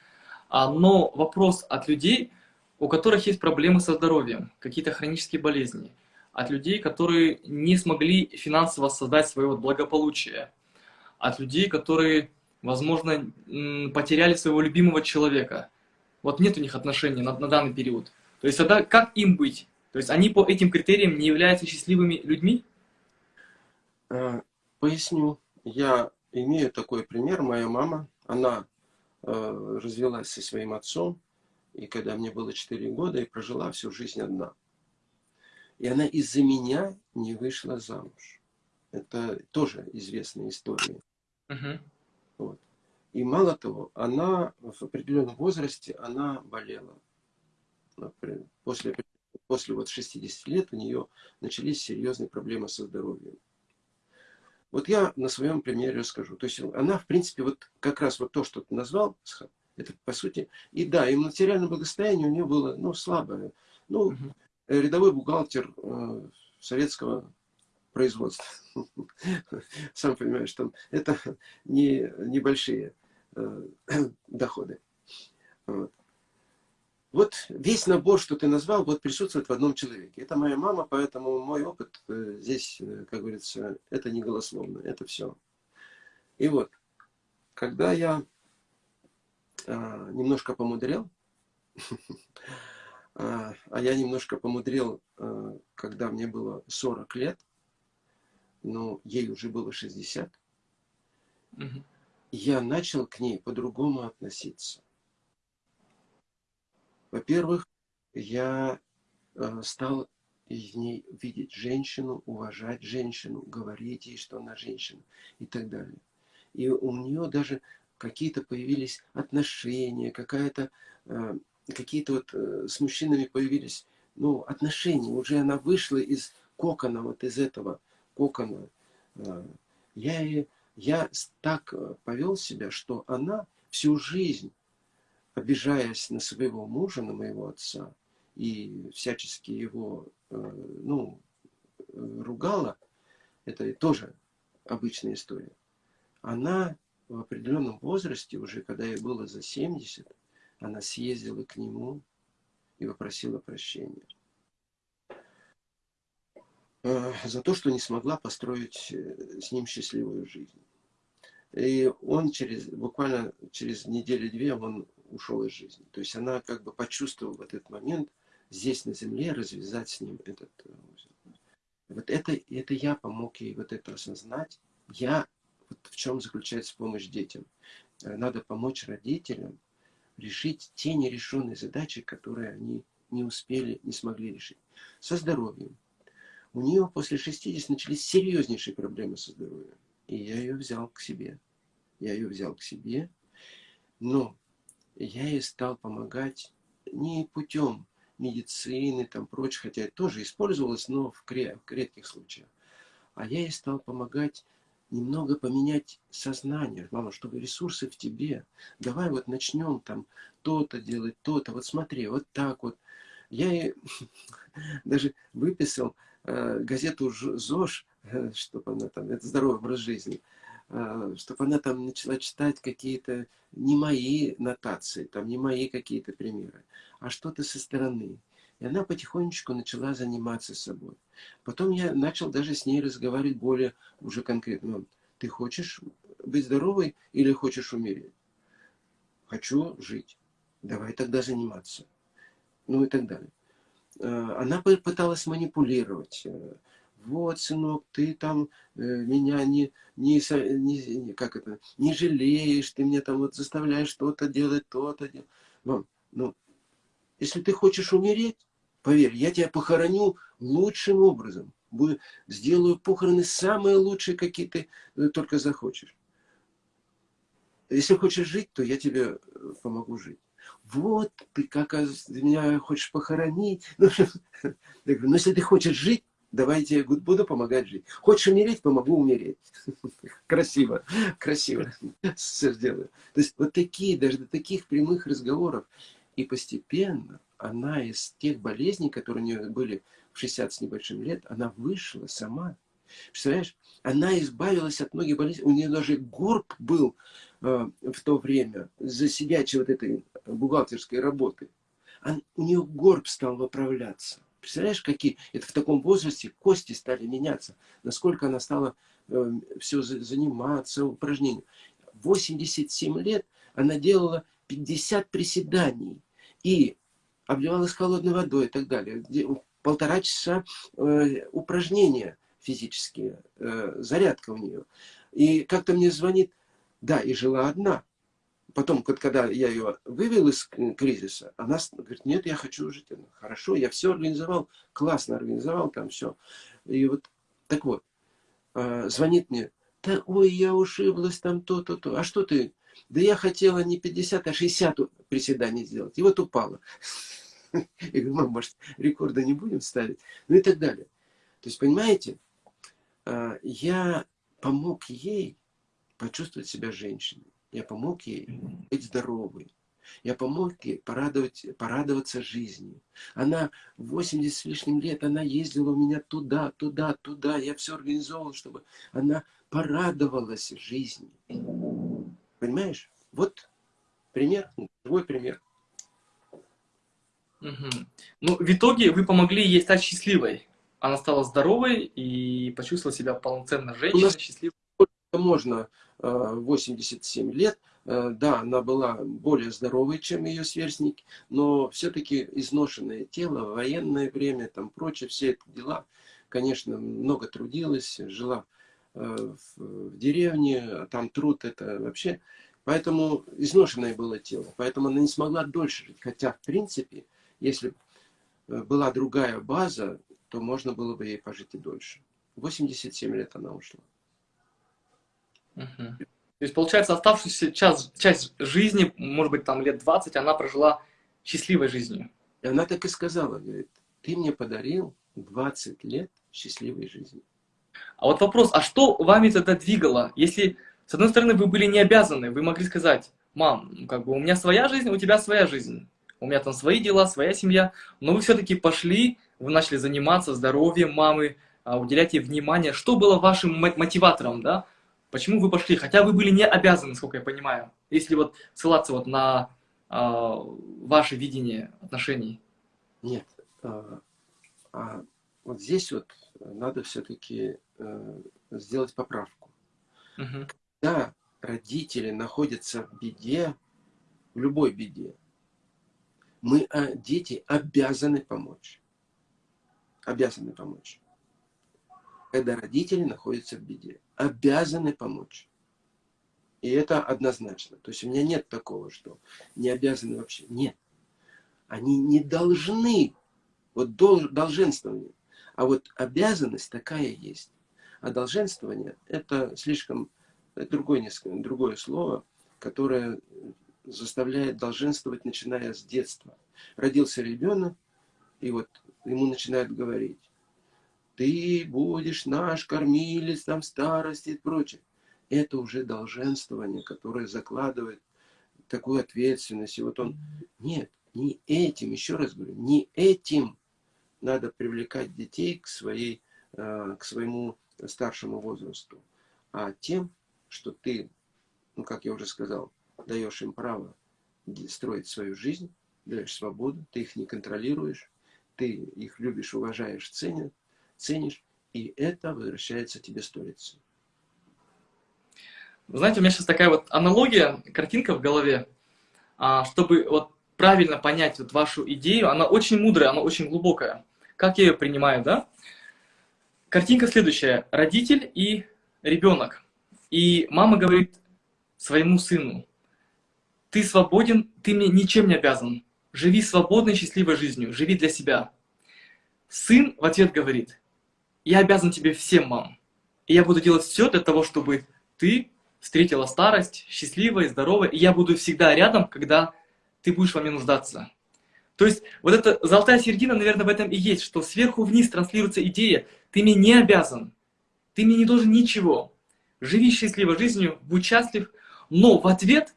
А, но вопрос от людей, у которых есть проблемы со здоровьем, какие-то хронические болезни, от людей, которые не смогли финансово создать свое благополучие, от людей, которые, возможно, потеряли своего любимого человека. Вот нет у них отношений на, на данный период. То есть тогда как им быть? То есть они по этим критериям не являются счастливыми людьми? Э, поясню. Я имею такой пример. Моя мама, она э, развелась со своим отцом, и когда мне было 4 года, и прожила всю жизнь одна. И она из-за меня не вышла замуж. Это тоже известная история. Uh-huh. Вот. И мало того, она в определенном возрасте, она болела. После, после вот 60 лет у нее начались серьезные проблемы со здоровьем. Вот я на своем примере расскажу. То есть она, в принципе, вот как раз вот то, что ты назвал, это по сути. И да, и материальное благосостояние у нее было ну, слабое. Ну, угу. рядовой бухгалтер э, советского производства. Сам понимаешь, там это не небольшие э, доходы. Вот. вот весь набор, что ты назвал, вот присутствует в одном человеке. Это моя мама, поэтому мой опыт э, здесь, э, как говорится, это не голословно, это все. И вот, когда я а, немножко помудрел, А, а я немножко помудрил, а, когда мне было 40 лет, но ей уже было 60. Угу. Я начал к ней по-другому относиться. Во-первых, я стал в ней видеть женщину, уважать женщину, говорить ей, что она женщина и так далее. И у нее даже какие-то появились отношения, какая-то какие-то вот э, с мужчинами появились, ну, отношения. Уже она вышла из кокона, вот из этого кокона. Э, я, я так э, повел себя, что она всю жизнь, обижаясь на своего мужа, на моего отца, и всячески его, ну, ругала, это тоже обычная история. Она в определенном возрасте, уже когда ей было за 70, она съездила к нему и попросила прощения э, за то, что не смогла построить э, с ним счастливую жизнь. И он через, буквально через неделю-две он ушел из жизни. То есть она как бы почувствовала в этот момент здесь на земле развязать с ним этот э, узел. Вот это, это я помог ей вот это осознать. Я, вот в чем заключается помощь детям. Надо помочь родителям решить те нерешенные задачи, которые они не успели, не смогли решить. Со здоровьем. У нее после 60 начались серьезнейшие проблемы со здоровьем. И я ее взял к себе. Я ее взял к себе, но я ей стал помогать не путем медицины, там прочее, хотя это тоже использовалось, но в, редких случаях. А я ей стал помогать немного поменять сознание, мама, чтобы ресурсы в тебе. Давай вот начнем там то-то делать, то-то. Вот смотри, вот так вот. Я и даже выписал э, газету ЗОЖ, э, чтобы она там, это здоровый образ жизни, э, чтобы она там начала читать какие-то не мои нотации, там не мои какие-то примеры, а что-то со стороны. И она потихонечку начала заниматься собой. Потом я начал даже с ней разговаривать более уже конкретно. Ты хочешь быть здоровой или хочешь умереть? Хочу жить. Давай тогда заниматься. Ну и так далее. Э, она пыталась манипулировать. Э, вот, сынок, ты там э, меня не, не, не, как это, не жалеешь, ты мне там вот заставляешь что-то делать, то-то делать. Мам, ну, если ты хочешь умереть, Поверь, я тебя похороню лучшим образом. Сделаю похороны самые лучшие, какие ты э, только захочешь. Если хочешь жить, то я тебе э, помогу жить. Вот, ты как ты меня хочешь похоронить. Ну, ну, если ты хочешь жить, давай я буду помогать жить. Хочешь умереть, помогу умереть. Красиво, красиво. Все сделаю. То есть вот такие, даже до таких прямых разговоров. И постепенно она из тех болезней, которые у нее были в 60 с небольшим лет, она вышла сама. Представляешь, она избавилась от многих болезней. У нее даже горб был э, в то время за сидячей вот этой бухгалтерской работы. А у нее горб стал выправляться. Представляешь, какие? Это в таком возрасте кости стали меняться. Насколько она стала э, все заниматься, упражнением. 87 лет она делала 50 приседаний. И обливалась холодной водой и так далее. Полтора часа э, упражнения физические, э, зарядка у нее. И как-то мне звонит, да, и жила одна. Потом, когда я ее вывел из кризиса, она говорит, нет, я хочу жить. Она, Хорошо, я все организовал, классно организовал там все. И вот, так вот, э, звонит мне, да, ой, я ушиблась там то-то, то. А что ты? Да я хотела не 50, а 60 приседаний сделать. И вот упала. Я говорю, мам, может, рекорда не будем ставить? Ну и так далее. То есть, понимаете, а, я помог ей почувствовать себя женщиной. Я помог ей быть здоровой. Я помог ей порадовать, порадоваться жизнью. Она 80 с лишним лет, она ездила у меня туда, туда, туда. Я все организовал, чтобы она порадовалась жизни. Понимаешь? Вот пример, живой пример. Угу. Ну, в итоге вы помогли ей стать счастливой. Она стала здоровой и почувствовала себя полноценной женщиной, счастливой. Можно 87 э, лет Э, да, она была более здоровой, чем ее сверстники, но все-таки изношенное тело, военное время, там прочее, все эти дела, конечно, много трудилась, жила э, в деревне, там труд это вообще, поэтому изношенное было тело, поэтому она не смогла дольше жить, хотя, в принципе, если э, была другая база, то можно было бы ей пожить и дольше. 87 лет она ушла. Угу. То есть, получается, оставшуюся час, часть жизни, может быть, там лет 20, она прожила счастливой жизнью. И она так и сказала, говорит, ты мне подарил 20 лет счастливой жизни. А вот вопрос, а что вами тогда двигало? Если, с одной стороны, вы были не обязаны, вы могли сказать, мам, ну, как бы у меня своя жизнь, у тебя своя жизнь. У меня там свои дела, своя семья. Но вы все-таки пошли, вы начали заниматься здоровьем мамы, а, уделять ей внимание. Что было вашим мотиватором, да? Почему вы пошли? Хотя вы были не обязаны, сколько я понимаю, если вот ссылаться вот на э, ваше видение отношений. Нет. А, а вот здесь вот надо все-таки э, сделать поправку. Угу. Когда родители находятся в беде, в любой беде, мы, а, дети, обязаны помочь. Обязаны помочь когда родители находятся в беде. Обязаны помочь. И это однозначно. То есть у меня нет такого, что не обязаны вообще. Нет. Они не должны. Вот дол, долженствование. А вот обязанность такая есть. А долженствование это слишком это другое, другое слово, которое заставляет долженствовать, начиная с детства. Родился ребенок, и вот ему начинают говорить, ты будешь наш кормилец там старости и прочее. Это уже долженствование, которое закладывает такую ответственность. И вот он, нет, не этим, еще раз говорю, не этим надо привлекать детей к, своей, э, к своему старшему возрасту, а тем, что ты, ну, как я уже сказал, даешь им право строить свою жизнь, даешь свободу, ты их не контролируешь, ты их любишь, уважаешь, ценишь, ценишь, и это возвращается тебе сторицей. Знаете, у меня сейчас такая вот аналогия, картинка в голове, а, чтобы вот правильно понять вот вашу идею, она очень мудрая, она очень глубокая. Как я ее принимаю, да? Картинка следующая. Родитель и ребенок. И мама говорит своему сыну, ты свободен, ты мне ничем не обязан. Живи свободной, счастливой жизнью, живи для себя. Сын в ответ говорит, я обязан тебе всем, мам. И я буду делать все для того, чтобы ты встретила старость счастливой, здоровой, и я буду всегда рядом, когда ты будешь во мне нуждаться. То есть вот эта золотая середина, наверное, в этом и есть, что сверху вниз транслируется идея, ты мне не обязан, ты мне не должен ничего. Живи счастливой жизнью, будь счастлив, но в ответ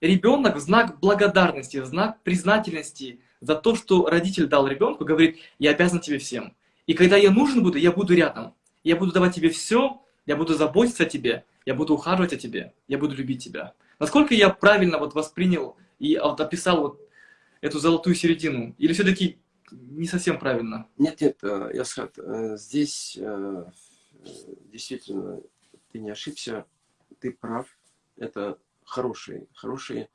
ребенок в знак благодарности, в знак признательности за то, что родитель дал ребенку, говорит, я обязан тебе всем. И когда я нужен буду, я буду рядом. Я буду давать тебе все, я буду заботиться о тебе, я буду ухаживать о тебе, я буду любить тебя. Насколько я правильно вот воспринял и вот описал вот эту золотую середину? Или все-таки не совсем правильно? Нет, нет, Ясхат, э, здесь э, действительно ты не ошибся, ты прав. Это хороший, хороший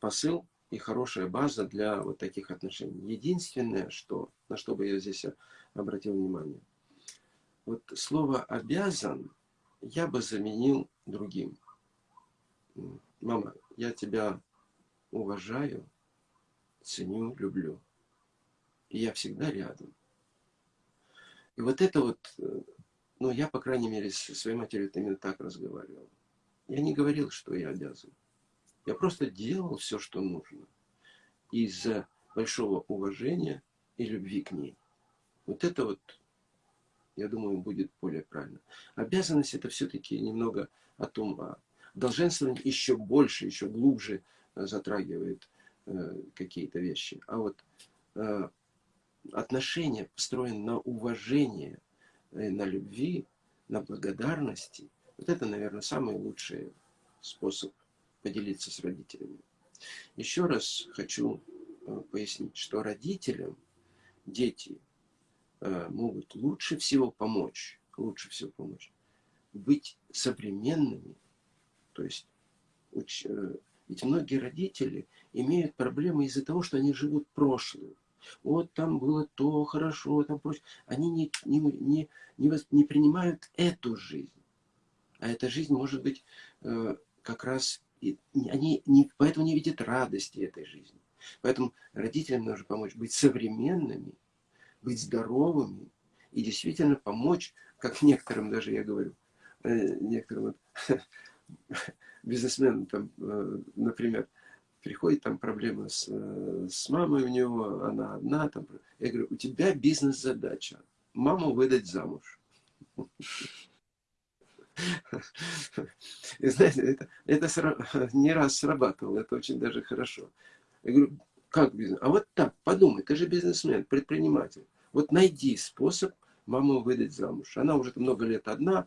посыл и хорошая база для вот таких отношений. Единственное, что, на что бы я здесь обратил внимание. Вот слово «обязан» я бы заменил другим. Мама, я тебя уважаю, ценю, люблю. И я всегда рядом. И вот это вот, ну, я, по крайней мере, со своей матерью именно так разговаривал. Я не говорил, что я обязан. Я просто делал все, что нужно. Из-за большого уважения и любви к ней. Вот это вот, я думаю, будет более правильно. Обязанность это все-таки немного о том, а долженствование еще больше, еще глубже э, затрагивает э, какие-то вещи. А вот э, отношения построены на уважении, э, на любви, на благодарности. Вот это, наверное, самый лучший способ поделиться с родителями. Еще раз хочу э, пояснить, что родителям дети Э, могут лучше всего помочь, лучше всего помочь, быть современными, то есть уч, э, Ведь многие родители имеют проблемы из-за того, что они живут прошлым. Вот там было то хорошо, там прочее. Они не, не, не, не, не принимают эту жизнь. А эта жизнь может быть э, как раз... Они не, поэтому не видят радости этой жизни. Поэтому родителям нужно помочь быть современными, быть здоровыми и действительно помочь, как некоторым даже я говорю, э, некоторым бизнесменам, там, э, например, приходит там проблема с, с мамой у него, она одна. Там. Я говорю, у тебя бизнес-задача. Маму выдать замуж. И знаете, это, это не раз срабатывало, это очень даже хорошо. Я говорю, как бизнес? А вот так, подумай, ты же бизнесмен, предприниматель. Вот найди способ маму выдать замуж. Она уже много лет одна.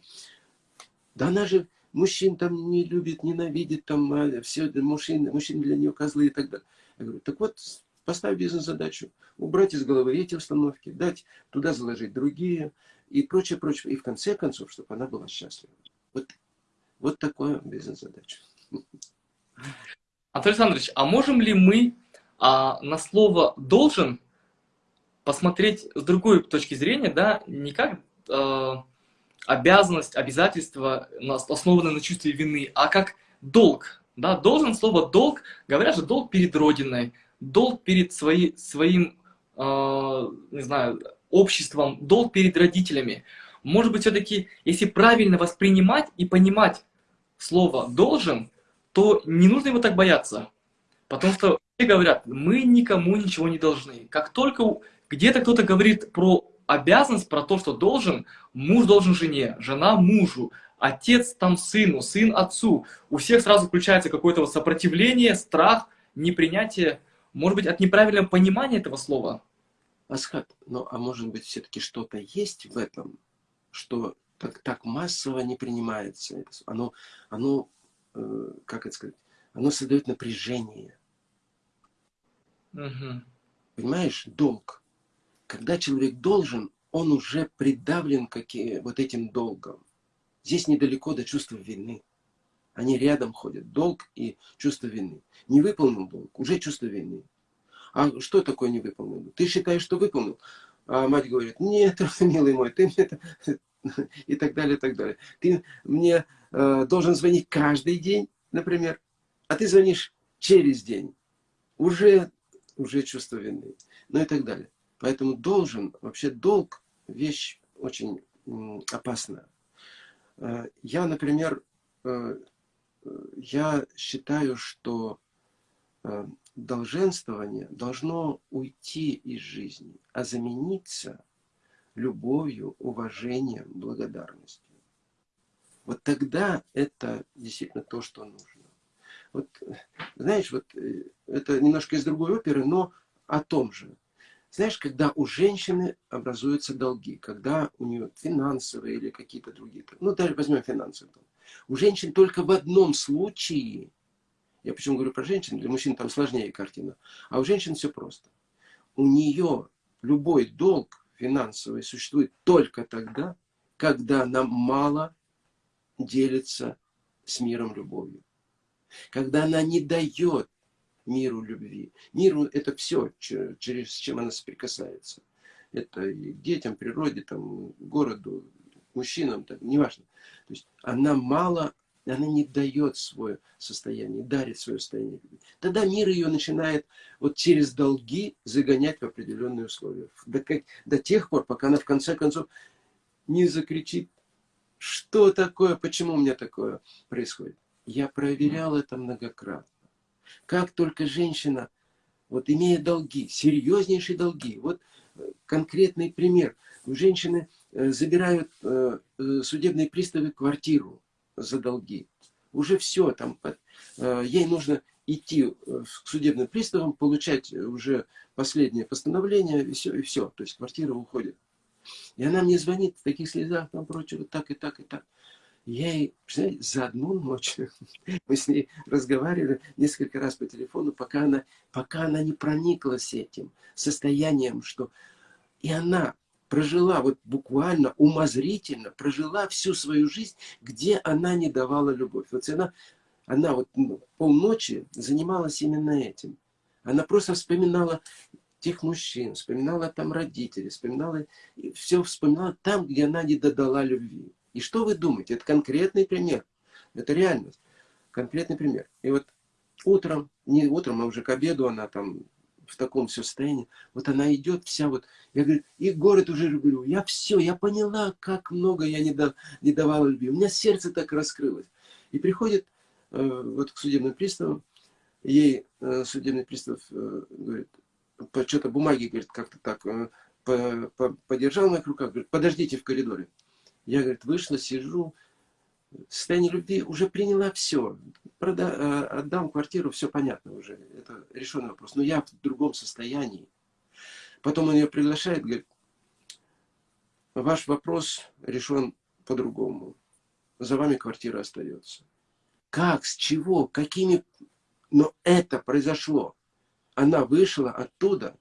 Да она же мужчин там не любит, ненавидит, там а, все мужчины, мужчины для нее козлы и так далее. Я говорю, так вот, поставь бизнес-задачу, убрать из головы эти установки, дать туда заложить другие и прочее, прочее. И в конце концов, чтобы она была счастлива. Вот, вот такое бизнес-задача. Анатолий Александрович, а можем ли мы а, на слово «должен» посмотреть с другой точки зрения, да, не как а, обязанность, обязательство, основанное на чувстве вины, а как долг. Да? Должен слово «долг», говорят же, долг перед Родиной, долг перед свои, своим, э, не знаю, обществом, долг перед родителями. Может быть, все-таки, если правильно воспринимать и понимать слово «должен», то не нужно его так бояться. Потому что все говорят, мы никому ничего не должны. Как только где-то кто-то говорит про обязанность про то, что должен, муж должен жене, жена мужу, отец там сыну, сын отцу. У всех сразу включается какое-то сопротивление, страх, непринятие, может быть, от неправильного понимания этого слова. Асхат, ну а может быть все-таки что-то есть в этом, что так, так массово не принимается. Оно, оно э, как это сказать, оно создает напряжение. Угу. Понимаешь, долг когда человек должен, он уже придавлен какие, вот этим долгом. Здесь недалеко до чувства вины. Они рядом ходят. Долг и чувство вины. Не выполнил долг, уже чувство вины. А что такое не выполнил? Ты считаешь, что выполнил? А мать говорит, нет, милый мой, ты мне это... И так далее, и так далее. Ты мне э, должен звонить каждый день, например, а ты звонишь через день. Уже, уже чувство вины. Ну и так далее. Поэтому должен, вообще долг, вещь очень опасная. Э, я, например, э, я считаю, что э, долженствование должно уйти из жизни, а замениться любовью, уважением, благодарностью. Вот тогда это действительно то, что нужно. Вот, знаешь, вот это немножко из другой оперы, но о том же. Знаешь, когда у женщины образуются долги, когда у нее финансовые или какие-то другие, ну даже возьмем финансовые, у женщин только в одном случае, я почему говорю про женщин, для мужчин там сложнее картина, а у женщин все просто. У нее любой долг финансовый существует только тогда, когда она мало делится с миром любовью. Когда она не дает миру любви. Миру это все, через чем она соприкасается. Это и детям, природе, там, городу, мужчинам, там, неважно. То есть она мало, она не дает свое состояние, дарит свое состояние. Тогда мир ее начинает вот через долги загонять в определенные условия. До, как, до тех пор, пока она в конце концов не закричит, что такое, почему у меня такое происходит. Я проверял это многократно. Как только женщина, вот имея долги, серьезнейшие долги, вот э, конкретный пример. У женщины э, забирают э, судебные приставы квартиру за долги. Уже все, там, ей нужно идти к судебным приставам, получать уже последнее постановление, и все, и все. То есть квартира уходит. И она мне звонит в таких слезах, там прочее, вот так и так и так. Я ей, представляете, за одну ночь, мы с ней разговаривали несколько раз по телефону, пока она, пока она не прониклась этим состоянием, что... И она прожила, вот буквально умозрительно, прожила всю свою жизнь, где она не давала любовь. Вот она она вот ну, полночи занималась именно этим. Она просто вспоминала тех мужчин, вспоминала там родителей, вспоминала, все вспоминала там, где она не додала любви. И что вы думаете? Это конкретный пример. Это реальность. Конкретный пример. И вот утром, не утром, а уже к обеду она там в таком состоянии. Вот она идет вся вот, я говорю, и город уже люблю. Я все, я поняла, как много я не, да, не давала любви. У меня сердце так раскрылось. И приходит э, вот к судебным приставам, ей э, судебный пристав э, говорит, по что-то бумаги, говорит, как-то так, э, по, по, подержал в моих руках, говорит, подождите в коридоре. Я, говорит, вышла, сижу, состояние любви уже приняла все. Прода, э, отдам квартиру, все понятно уже. Это решенный вопрос. Но я в другом состоянии. Потом он ее приглашает, говорит, ваш вопрос решен по-другому. За вами квартира остается. Как, с чего, какими... Но это произошло. Она вышла оттуда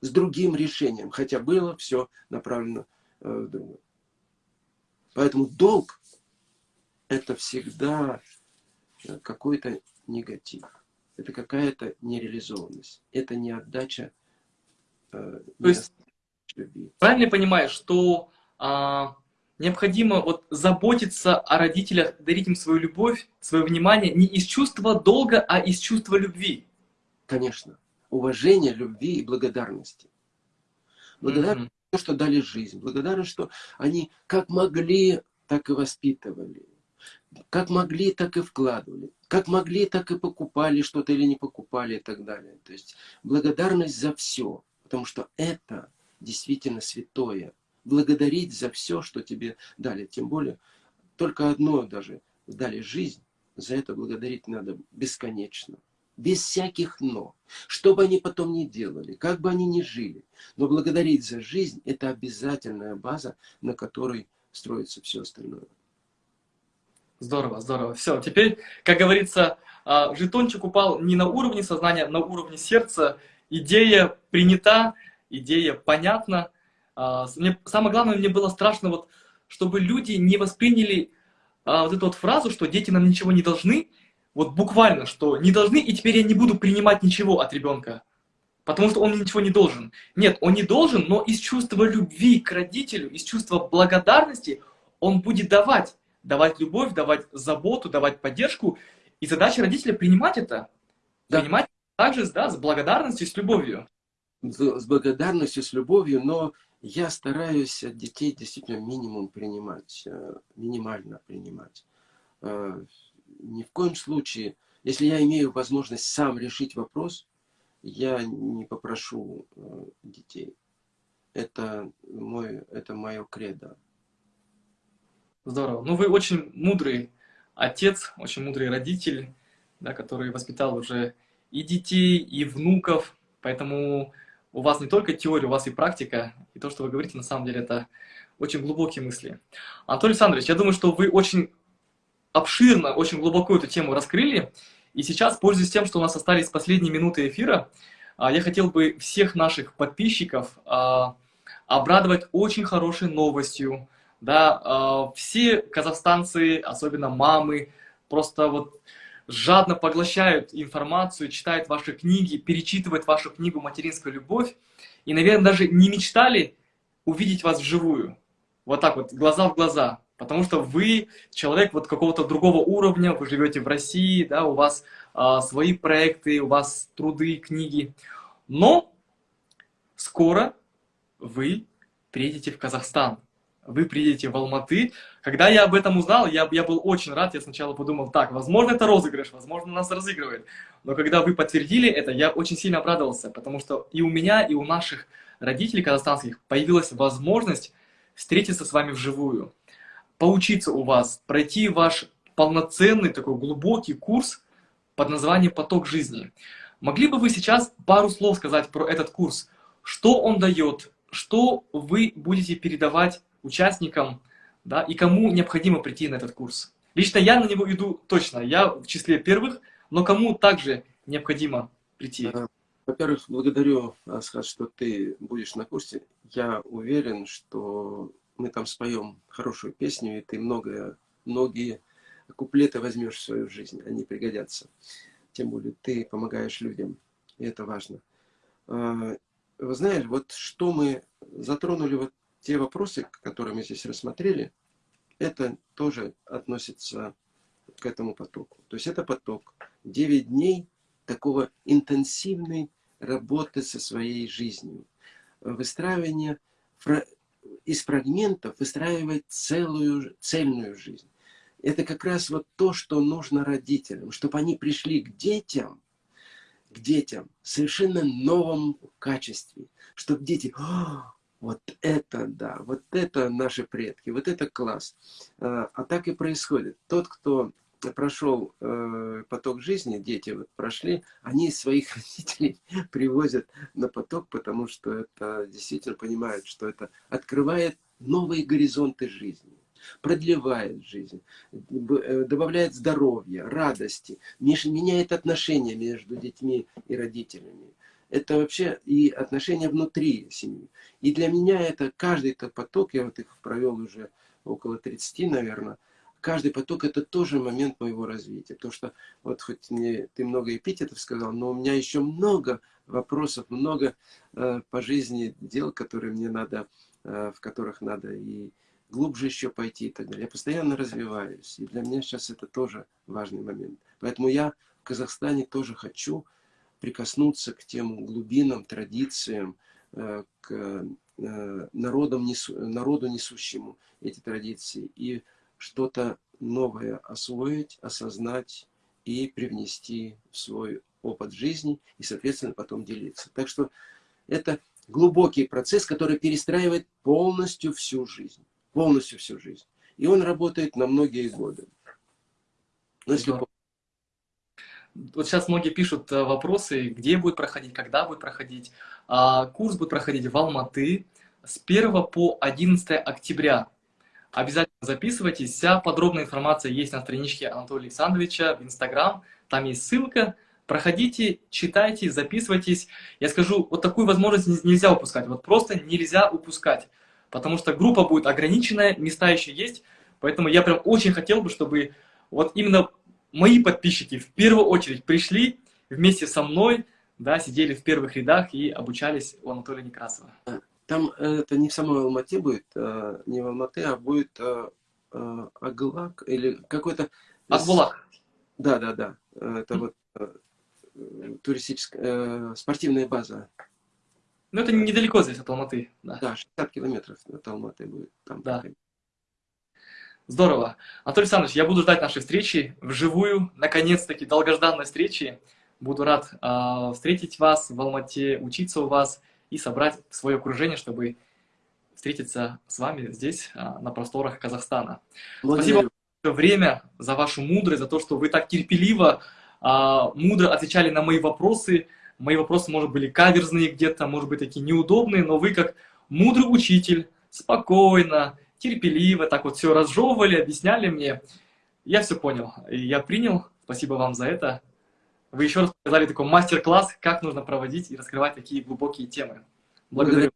с другим решением, хотя было все направлено э, в другое. Поэтому долг это всегда э, какой-то негатив. Это какая-то нереализованность. Это не отдача э, То есть, любви. Правильно я понимаю, что а, необходимо вот заботиться о родителях, дарить им свою любовь, свое внимание не из чувства долга, а из чувства любви? Конечно. Уважение, любви и благодарности. Благодарность, mm -hmm. что дали жизнь. Благодарность, что они как могли, так и воспитывали как могли, так и вкладывали. Как могли, так и покупали что-то или не покупали и так далее. То есть благодарность за все. Потому что это действительно святое. Благодарить за все, что тебе дали. Тем более, только одно даже дали жизнь. За это благодарить надо бесконечно. Без всяких «но». Что бы они потом ни делали, как бы они ни жили. Но благодарить за жизнь – это обязательная база, на которой строится все остальное. Здорово, здорово. Все, теперь, как говорится, а, жетончик упал не на уровне сознания, а на уровне сердца. Идея принята, идея понятна. А, мне, самое главное, мне было страшно, вот, чтобы люди не восприняли вот эту вот фразу, что дети нам ничего не должны, вот буквально, что не должны, и теперь я не буду принимать ничего от ребенка, потому что он мне ничего не должен. Нет, он не должен, но из чувства любви к родителю, из чувства благодарности он будет давать давать любовь, давать заботу, давать поддержку. И задача родителя принимать это. Да. Принимать также да, с благодарностью, с любовью. С благодарностью, с любовью, но я стараюсь от детей действительно минимум принимать, э, минимально принимать. Э, ни в коем случае, если я имею возможность сам решить вопрос, я не попрошу э, детей. Это, мой, это мое кредо. Здорово. Ну, вы очень мудрый отец, очень мудрый родитель, да, который воспитал уже и детей, и внуков. Поэтому у вас не только теория, у вас и практика. И то, что вы говорите, на самом деле, это очень глубокие мысли. Анатолий Александрович, я думаю, что вы очень обширно, очень глубоко эту тему раскрыли. И сейчас, пользуясь тем, что у нас остались последние минуты эфира, а, я хотел бы всех наших подписчиков а, обрадовать очень хорошей новостью, да, э, все казахстанцы, особенно мамы, просто вот жадно поглощают информацию, читают ваши книги, перечитывают вашу книгу «Материнская любовь» и, наверное, даже не мечтали увидеть вас вживую. Вот так вот, глаза в глаза. Потому что вы человек вот какого-то другого уровня, вы живете в России, да, у вас э, свои проекты, у вас труды, книги. Но скоро вы приедете в Казахстан вы приедете в Алматы. Когда я об этом узнал, я, я был очень рад. Я сначала подумал, так, возможно, это розыгрыш, возможно, нас разыгрывает. Но когда вы подтвердили это, я очень сильно обрадовался, потому что и у меня, и у наших родителей казахстанских появилась возможность встретиться с вами вживую, поучиться у вас, пройти ваш полноценный такой глубокий курс под названием «Поток жизни». Могли бы вы сейчас пару слов сказать про этот курс? Что он дает? Что вы будете передавать участникам, да, и кому необходимо прийти на этот курс. Лично я на него иду точно, я в числе первых, но кому также необходимо прийти? Э, во-первых, благодарю, Асхат, что ты будешь на курсе. Я уверен, что мы там споем хорошую песню, и ты многое, многие куплеты возьмешь в свою жизнь, они пригодятся. Тем более ты помогаешь людям, и это важно. А, вы знаете, вот что мы затронули, вот те вопросы, которые мы здесь рассмотрели, это тоже относится к этому потоку. То есть это поток 9 дней такого интенсивной работы со своей жизнью. Выстраивание из фрагментов выстраивать целую, цельную жизнь. Это как раз вот то, что нужно родителям, чтобы они пришли к детям, к детям в совершенно новом качестве. Чтобы дети, вот это да, вот это наши предки, вот это класс. А, а так и происходит. Тот, кто прошел э, поток жизни, дети вот прошли, они своих родителей привозят на поток, потому что это действительно понимают, что это открывает новые горизонты жизни, продлевает жизнь, э, добавляет здоровья, радости, меняет отношения между детьми и родителями. Это вообще и отношения внутри семьи. И для меня это каждый этот поток, я вот их провел уже около 30, наверное, каждый поток это тоже момент моего развития. Потому что вот хоть мне ты много эпитетов сказал, но у меня еще много вопросов, много э, по жизни дел, которые мне надо, э, в которых надо и глубже еще пойти и так далее. Я постоянно развиваюсь. И для меня сейчас это тоже важный момент. Поэтому я в Казахстане тоже хочу прикоснуться к тем глубинам, традициям, э, к э, народам, народу несущему эти традиции. И что-то новое освоить, осознать и привнести в свой опыт жизни и, соответственно, потом делиться. Так что это глубокий процесс, который перестраивает полностью всю жизнь. Полностью всю жизнь. И он работает на многие годы. Но если... Вот сейчас многие пишут э, вопросы, где будет проходить, когда будет проходить. А, курс будет проходить в Алматы с 1 по 11 октября. Обязательно записывайтесь. Вся подробная информация есть на страничке Анатолия Александровича в Инстаграм. Там есть ссылка. Проходите, читайте, записывайтесь. Я скажу, вот такую возможность нельзя упускать. Вот просто нельзя упускать. Потому что группа будет ограниченная, места еще есть. Поэтому я прям очень хотел бы, чтобы вот именно мои подписчики в первую очередь пришли вместе со мной, да, сидели в первых рядах и обучались у Анатолия Некрасова. Там э, это не в самой Алмате будет, а, не в Алматы, а будет а, Аглак или какой-то... Акбулак. Да, да, да. Это вот туристическая, спортивная база. Ну, это недалеко здесь от Алматы. Да, да 60 километров от Алматы будет. Там да. Здорово. Анатолий Александрович, я буду ждать нашей встречи вживую. Наконец-таки долгожданной встречи. Буду рад э, встретить вас в Алмате, учиться у вас и собрать свое окружение, чтобы встретиться с вами здесь, а, на просторах Казахстана. Благодарю. Спасибо за время, за вашу мудрость, за то, что вы так терпеливо, а, мудро отвечали на мои вопросы. Мои вопросы, может, были каверзные где-то, может быть, такие неудобные, но вы как мудрый учитель, спокойно, терпеливо, так вот все разжевывали, объясняли мне. Я все понял, я принял. Спасибо вам за это. Вы еще раз показали такой мастер-класс, как нужно проводить и раскрывать такие глубокие темы. Благодарю.